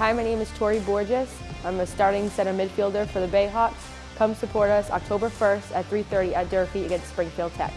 Hi, my name is Tori Borges. I'm a starting center midfielder for the Bayhawks. Come support us October 1st at 3.30 at Durfee against Springfield Tech.